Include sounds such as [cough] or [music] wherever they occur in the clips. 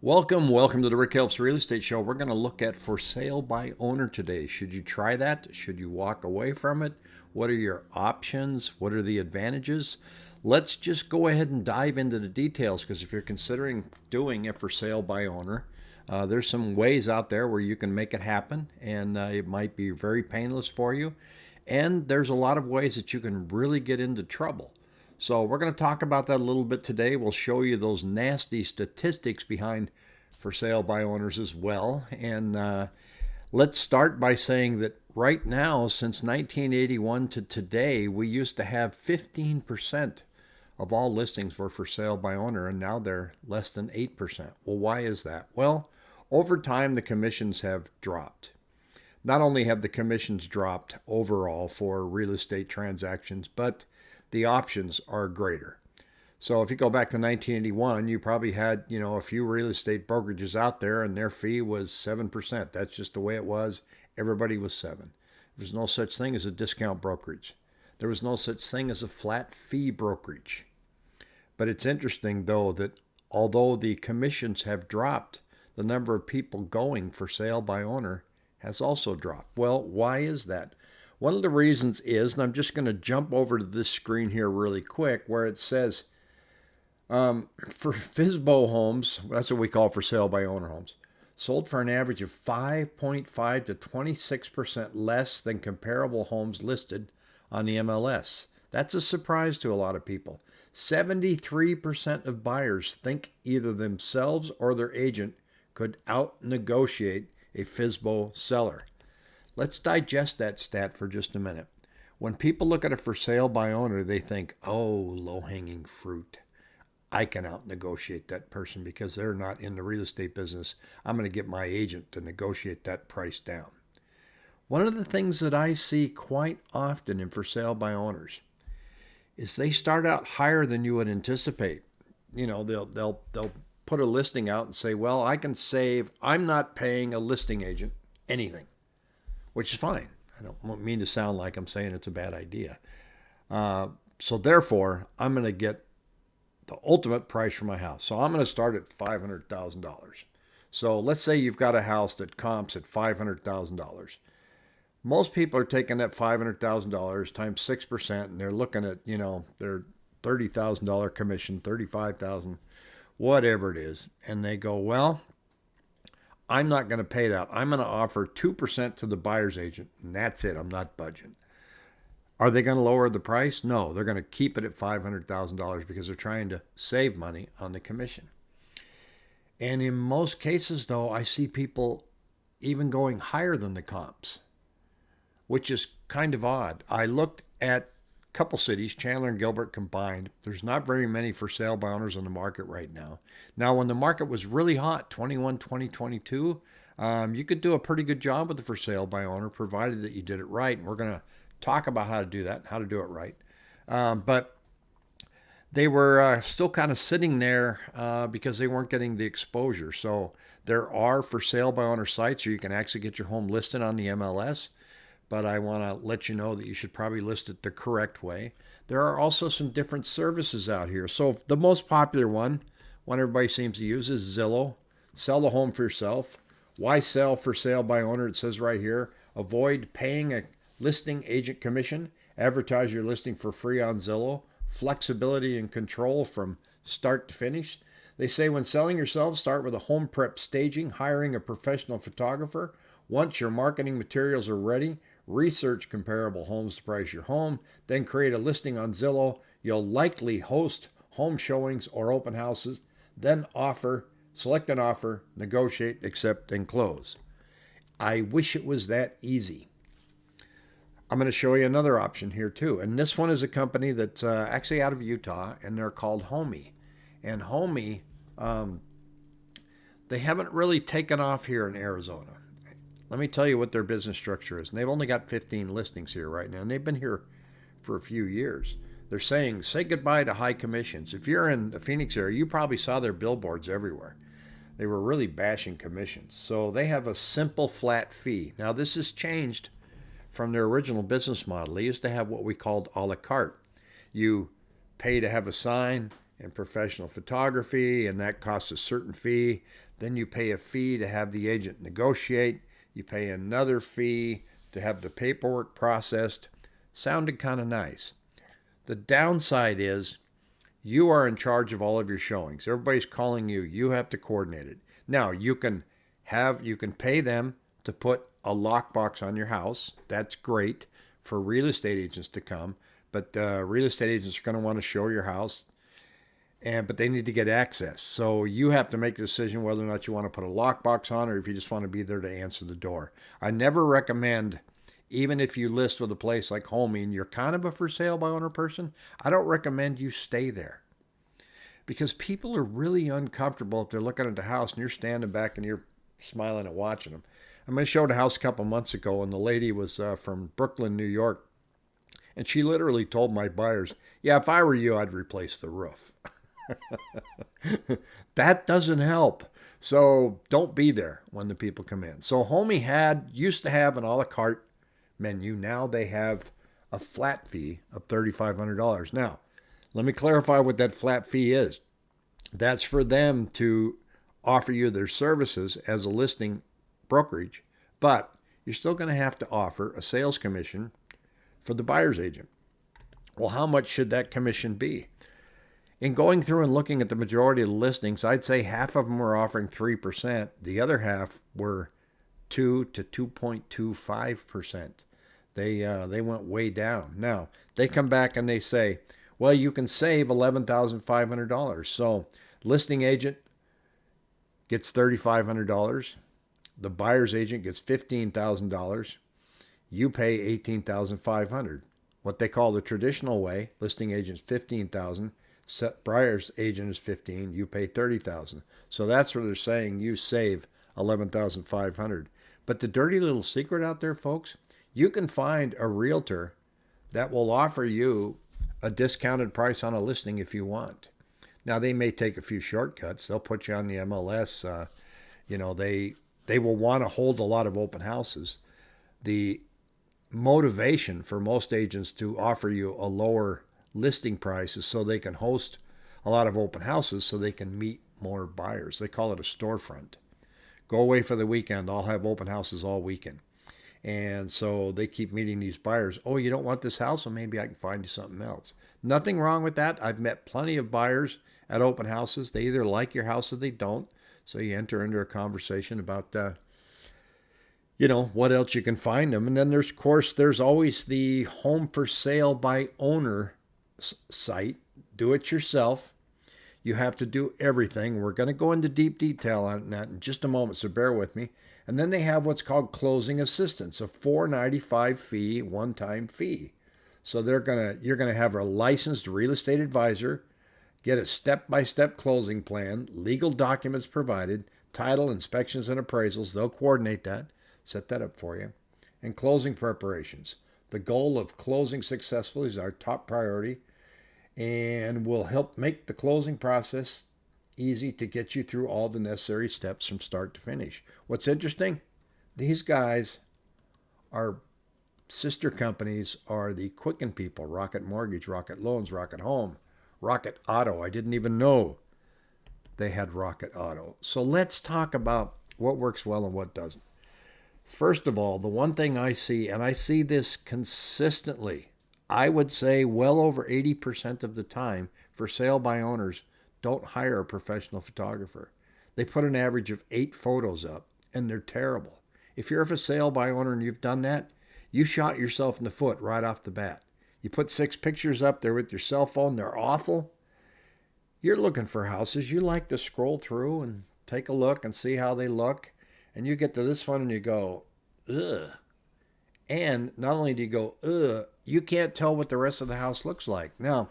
Welcome, welcome to the Rick Helps Real Estate Show. We're going to look at for sale by owner today. Should you try that? Should you walk away from it? What are your options? What are the advantages? Let's just go ahead and dive into the details because if you're considering doing it for sale by owner, uh, there's some ways out there where you can make it happen and uh, it might be very painless for you. And there's a lot of ways that you can really get into trouble. So we're going to talk about that a little bit today. We'll show you those nasty statistics behind for sale by owners as well. And uh, let's start by saying that right now, since 1981 to today, we used to have 15% of all listings were for sale by owner, and now they're less than 8%. Well, why is that? Well, over time, the commissions have dropped. Not only have the commissions dropped overall for real estate transactions, but the options are greater. So if you go back to 1981, you probably had, you know, a few real estate brokerages out there and their fee was 7%. That's just the way it was. Everybody was 7. There's no such thing as a discount brokerage. There was no such thing as a flat fee brokerage. But it's interesting though that although the commissions have dropped, the number of people going for sale by owner has also dropped. Well, why is that? One of the reasons is, and I'm just going to jump over to this screen here really quick, where it says um, for FSBO homes, that's what we call for sale by owner homes, sold for an average of 5.5 to 26% less than comparable homes listed on the MLS. That's a surprise to a lot of people. 73% of buyers think either themselves or their agent could out negotiate a FSBO seller. Let's digest that stat for just a minute. When people look at a for sale by owner, they think, oh, low hanging fruit. I can out negotiate that person because they're not in the real estate business. I'm going to get my agent to negotiate that price down. One of the things that I see quite often in for sale by owners is they start out higher than you would anticipate. You know, they'll they'll they'll put a listing out and say, "Well, I can save. I'm not paying a listing agent anything." Which is fine. I don't mean to sound like I'm saying it's a bad idea. Uh, so therefore, I'm going to get the ultimate price for my house. So I'm going to start at $500,000. So let's say you've got a house that comps at $500,000. Most people are taking that $500,000 times 6% and they're looking at, you know, their $30,000 commission, 35,000, whatever it is. And they go, well, I'm not going to pay that. I'm going to offer 2% to the buyer's agent, and that's it. I'm not budging. Are they going to lower the price? No, they're going to keep it at $500,000 because they're trying to save money on the commission. And in most cases, though, I see people even going higher than the comps, which is kind of odd. I looked at couple cities, Chandler and Gilbert combined. There's not very many for sale by owners on the market right now. Now, when the market was really hot, 21, 2022, um, you could do a pretty good job with the for sale by owner, provided that you did it right. And we're going to talk about how to do that, how to do it right. Um, but they were uh, still kind of sitting there uh, because they weren't getting the exposure. So there are for sale by owner sites where you can actually get your home listed on the MLS but I want to let you know that you should probably list it the correct way. There are also some different services out here. So the most popular one, one everybody seems to use, is Zillow. Sell the home for yourself. Why sell for sale by owner? It says right here. Avoid paying a listing agent commission. Advertise your listing for free on Zillow. Flexibility and control from start to finish. They say when selling yourself, start with a home prep staging, hiring a professional photographer. Once your marketing materials are ready, research comparable homes to price your home, then create a listing on Zillow. You'll likely host home showings or open houses, then offer, select an offer, negotiate, accept, and close. I wish it was that easy. I'm going to show you another option here too. And this one is a company that's uh, actually out of Utah and they're called Homie. And Homie, um, they haven't really taken off here in Arizona. Let me tell you what their business structure is. And they've only got 15 listings here right now, and they've been here for a few years. They're saying, say goodbye to high commissions. If you're in the Phoenix area, you probably saw their billboards everywhere. They were really bashing commissions. So they have a simple flat fee. Now, this has changed from their original business model. They used to have what we called a la carte. You pay to have a sign and professional photography, and that costs a certain fee. Then you pay a fee to have the agent negotiate. You pay another fee to have the paperwork processed. Sounded kind of nice. The downside is you are in charge of all of your showings. Everybody's calling you. You have to coordinate it. Now, you can have you can pay them to put a lockbox on your house. That's great for real estate agents to come, but uh, real estate agents are going to want to show your house and but they need to get access. So you have to make a decision whether or not you want to put a lockbox on or if you just want to be there to answer the door. I never recommend even if you list with a place like Homie and you're kind of a for sale by owner person, I don't recommend you stay there. Because people are really uncomfortable if they're looking at the house and you're standing back and you're smiling and watching them. I mean, I showed a house a couple months ago and the lady was uh, from Brooklyn, New York. And she literally told my buyers, yeah, if I were you, I'd replace the roof. [laughs] [laughs] that doesn't help. So don't be there when the people come in. So Homie had used to have an a la carte menu. Now they have a flat fee of $3,500. Now, let me clarify what that flat fee is. That's for them to offer you their services as a listing brokerage, but you're still going to have to offer a sales commission for the buyer's agent. Well, how much should that commission be? In going through and looking at the majority of the listings, I'd say half of them were offering 3%. The other half were 2 to 2.25%. They, uh, they went way down. Now, they come back and they say, well, you can save $11,500. So, listing agent gets $3,500. The buyer's agent gets $15,000. You pay 18,500. What they call the traditional way, listing agent's 15,000 buyer's agent is 15 you pay 30000 so that's where they're saying you save 11500 but the dirty little secret out there folks you can find a realtor that will offer you a discounted price on a listing if you want. Now they may take a few shortcuts. They'll put you on the mls uh, you know they they will want to hold a lot of open houses. The motivation for most agents to offer you a lower listing prices so they can host a lot of open houses so they can meet more buyers. They call it a storefront. Go away for the weekend. I'll have open houses all weekend. And so they keep meeting these buyers. Oh, you don't want this house? Well, maybe I can find you something else. Nothing wrong with that. I've met plenty of buyers at open houses. They either like your house or they don't. So you enter into a conversation about, uh, you know, what else you can find them. And then there's, of course, there's always the home for sale by owner site. Do it yourself. You have to do everything. We're going to go into deep detail on that in just a moment, so bear with me. And then they have what's called closing assistance, a 495 fee, one-time fee. So they're to you're going to have a licensed real estate advisor get a step-by-step closing plan, legal documents provided, title, inspections and appraisals. They'll coordinate that, set that up for you. And closing preparations. The goal of closing successfully is our top priority and will help make the closing process easy to get you through all the necessary steps from start to finish. What's interesting, these guys are sister companies are the Quicken people, Rocket Mortgage, Rocket Loans, Rocket Home, Rocket Auto. I didn't even know they had Rocket Auto. So let's talk about what works well and what doesn't. First of all, the one thing I see, and I see this consistently I would say well over 80% of the time for sale by owners don't hire a professional photographer. They put an average of eight photos up and they're terrible. If you're a sale by owner and you've done that, you shot yourself in the foot right off the bat. You put six pictures up there with your cell phone, they're awful. You're looking for houses. You like to scroll through and take a look and see how they look. And you get to this one and you go, ugh. And not only do you go, ugh, you can't tell what the rest of the house looks like. Now,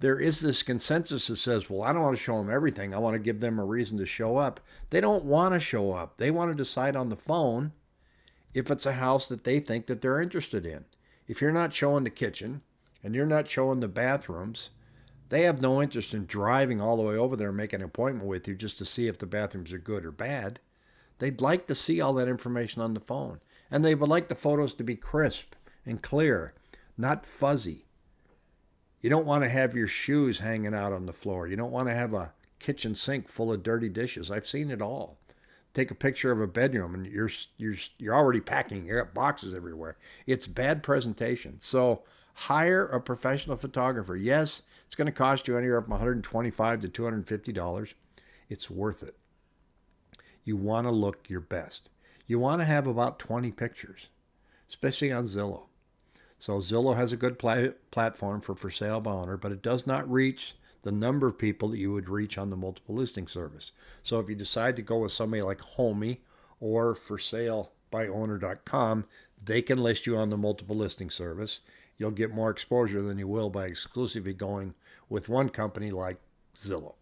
there is this consensus that says, well, I don't want to show them everything. I want to give them a reason to show up. They don't want to show up. They want to decide on the phone if it's a house that they think that they're interested in. If you're not showing the kitchen and you're not showing the bathrooms, they have no interest in driving all the way over there and making an appointment with you just to see if the bathrooms are good or bad. They'd like to see all that information on the phone. And they would like the photos to be crisp and clear not fuzzy. You don't want to have your shoes hanging out on the floor. You don't want to have a kitchen sink full of dirty dishes. I've seen it all. take a picture of a bedroom and you're you're you're already packing. You got boxes everywhere. It's bad presentation. So hire a professional photographer. Yes, it's going to cost you anywhere from 125 to 250 dollars. It's worth it. You want to look your best. You want to have about 20 pictures, especially on Zillow. So Zillow has a good pla- platform for for sale by owner, but it does not reach the number of people that you would reach on the multiple listing service. So if you decide to go with somebody like Homie or for sale by owner.com, they can list you on the multiple listing service. You'll get more exposure than you will by exclusively going with one company like Zillow.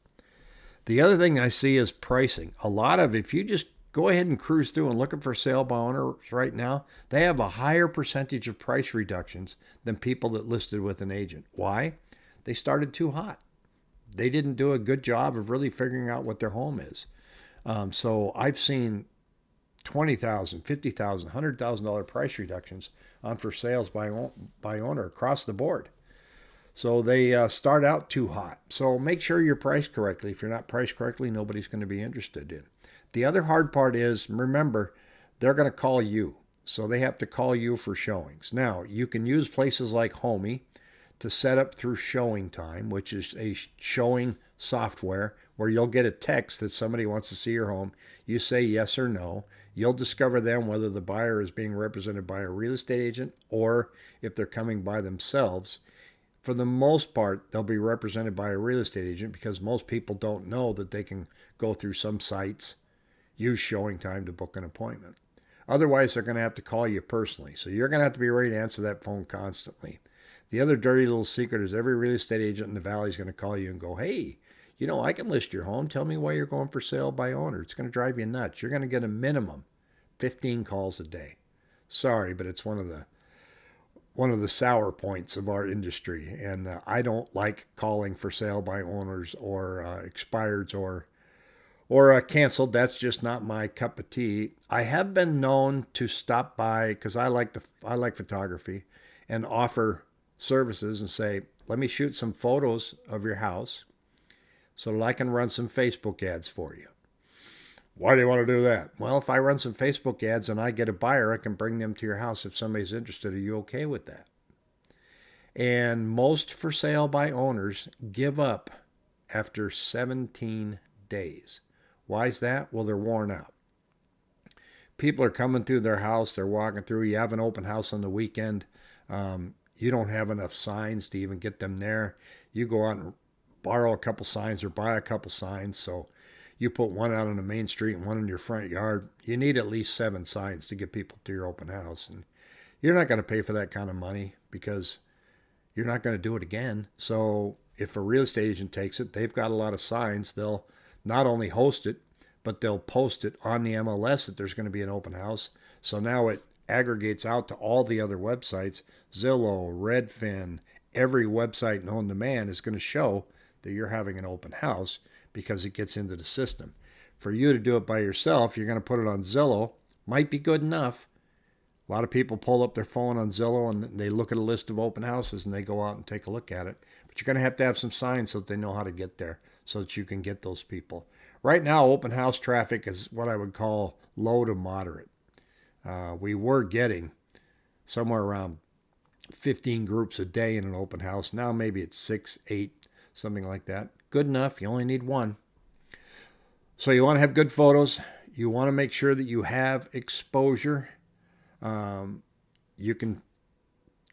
The other thing I see is pricing. A lot of if you just go ahead and cruise through and look looking for sale by owners right now, they have a higher percentage of price reductions than people that listed with an agent. Why? They started too hot. They didn't do a good job of really figuring out what their home is. Um, so I've seen twenty thousand, fifty thousand, hundred thousand dollar price reductions on for sales by by owner across the board. So they uh, start out too hot. So make sure you're priced correctly. If you're not priced correctly, nobody's going to be interested in. The other hard part is remember, they're going to call you. So they have to call you for showings. Now, you can use places like Homie to set up through ShowingTime, which is a showing software where you'll get a text that somebody wants to see your home. You say yes or no. You'll discover then whether the buyer is being represented by a real estate agent or if they're coming by themselves. For the most part, they'll be represented by a real estate agent because most people don't know that they can go through some sites use ShowingTime to book an appointment. Otherwise, they're going to have to call you personally. So you're going to have to be ready to answer that phone constantly. The other dirty little secret is every real estate agent in the valley is going to call you and go, hey, you know, I can list your home. Tell me why you're going for sale by owner. It's going to drive you nuts. You're going to get a minimum 15 calls a day. Sorry, but it's one of the one of the sour points of our industry, and uh, I don't like calling for sale by owners or uh, expireds or or uh, canceled. That's just not my cup of tea. I have been known to stop by because I like to I like photography, and offer services and say, "Let me shoot some photos of your house, so that I can run some Facebook ads for you." Why do you want to do that? Well, if I run some Facebook ads and I get a buyer, I can bring them to your house if somebody's interested. Are you okay with that? And most for sale by owners give up after 17 days. Why is that? Well, they're worn out. People are coming through their house, they're walking through. You have an open house on the weekend. Um, you don't have enough signs to even get them there. You go out and borrow a couple signs or buy a couple signs. So you put one out on the main street and one in your front yard. You need at least seven signs to get people to your open house. And you're not going to pay for that kind of money because you're not going to do it again. So if a real estate agent takes it, they've got a lot of signs. They'll not only host it, but they'll post it on the MLS that there's going to be an open house. So now it aggregates out to all the other websites Zillow, Redfin, every website known to man is going to show that you're having an open house because it gets into the system. For you to do it by yourself, you're going to put it on Zillow. Might be good enough. A lot of people pull up their phone on Zillow and they look at a list of open houses and they go out and take a look at it. But you're going to have to have some signs so that they know how to get there so that you can get those people. Right now, open house traffic is what I would call low to moderate. Uh, we were getting somewhere around 15 groups a day in an open house. Now maybe it's six, eight, something like that. Good enough. You only need one. So you want to have good photos. You want to make sure that you have exposure. Um, you can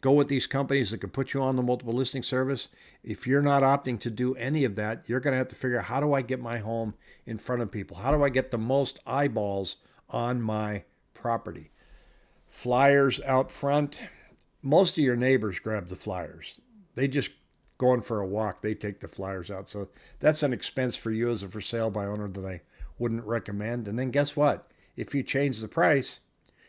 go with these companies that can put you on the multiple listing service. If you're not opting to do any of that, you're going to have to figure out how do I get my home in front of people? How do I get the most eyeballs on my property? Flyers out front. Most of your neighbors grab the flyers. They just going for a walk, they take the flyers out. So that's an expense for you as a for sale by owner that I wouldn't recommend. And then guess what? If you change the price,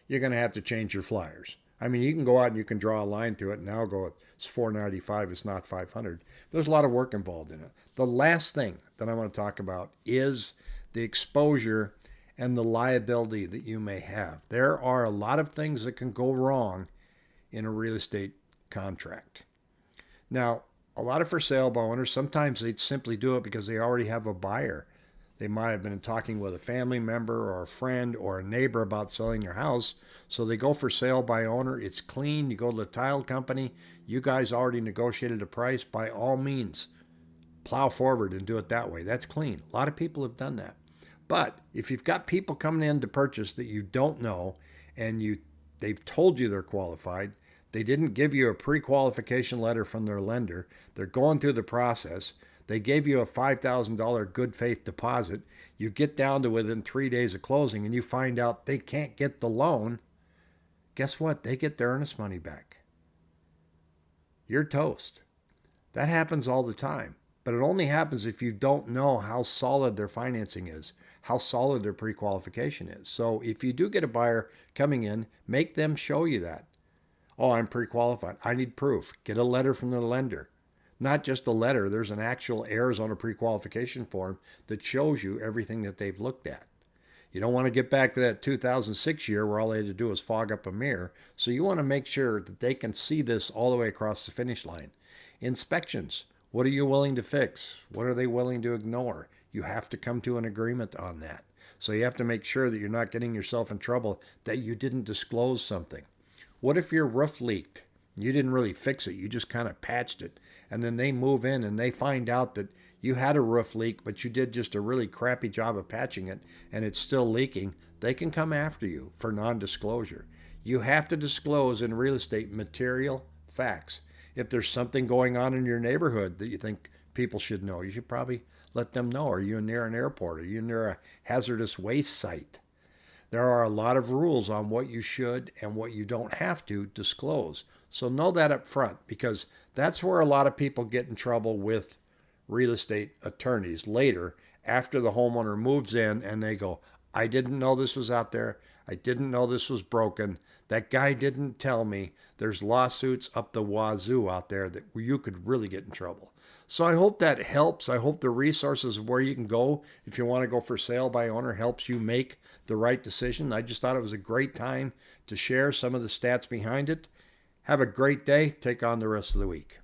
you're going to have to change your flyers. I mean, you can go out and you can draw a line through it and now go, it's 495, it's not 500. There's a lot of work involved in it. The last thing that I want to talk about is the exposure and the liability that you may have. There are a lot of things that can go wrong in a real estate contract. Now, a lot of for sale by owners, sometimes they simply do it because they already have a buyer They might have been talking with a family member or a friend or a neighbor about selling their house. So they go for sale by owner. It's clean. You go to the title company. You guys already negotiated a price. By all means, plow forward and do it that way. That's clean. A lot of people have done that. But if you've got people coming in to purchase that you don't know and you they've told you they're qualified, they didn't give you a pre-qualification letter from their lender, they're going through the process, they gave you a $5,000 good faith deposit, you get down to within 3 days of closing and you find out they can't get the loan, guess what? They get their earnest money back. You're toast. That happens all the time. But it only happens if you don't know how solid their financing is, how solid their pre qualification is. So if you do get a buyer coming in, make them show you that. Oh, I'm pre qualified. I need proof. Get a letter from the lender. Not just a letter, there's an actual Arizona pre qualification form that shows you everything that they've looked at. You don't want to get back to that 2006 year where all they had to do was fog up a mirror. So you want to make sure that they can see this all the way across the finish line. Inspections. What are you willing to fix? What are they willing to ignore? You have to come to an agreement on that. So you have to make sure that you're not getting yourself in trouble that you didn't disclose something. What if your roof leaked? You didn't really fix it, you just kind of patched it. And then they move in and they find out that you had a roof leak, but you did just a really crappy job of patching it and it's still leaking. They can come after you for non disclosure. You have to disclose in real estate material facts if there's something going on in your neighborhood that you think people should know, you should probably let them know. Are you near an airport? Are you near a hazardous waste site? There are a lot of rules on what you should and what you don't have to disclose. So know that up front because that's where a lot of people get in trouble with real estate attorneys later after the homeowner moves in and they go, I didn't know this was out there. I didn't know this was broken. That guy didn't tell me. There's lawsuits up the wazoo out there that you could really get in trouble. So I hope that helps. I hope the resources of where you can go if you want to go for sale by owner helps you make the right decision. I just thought it was a great time to share some of the stats behind it. Have a great day. Take on the rest of the week.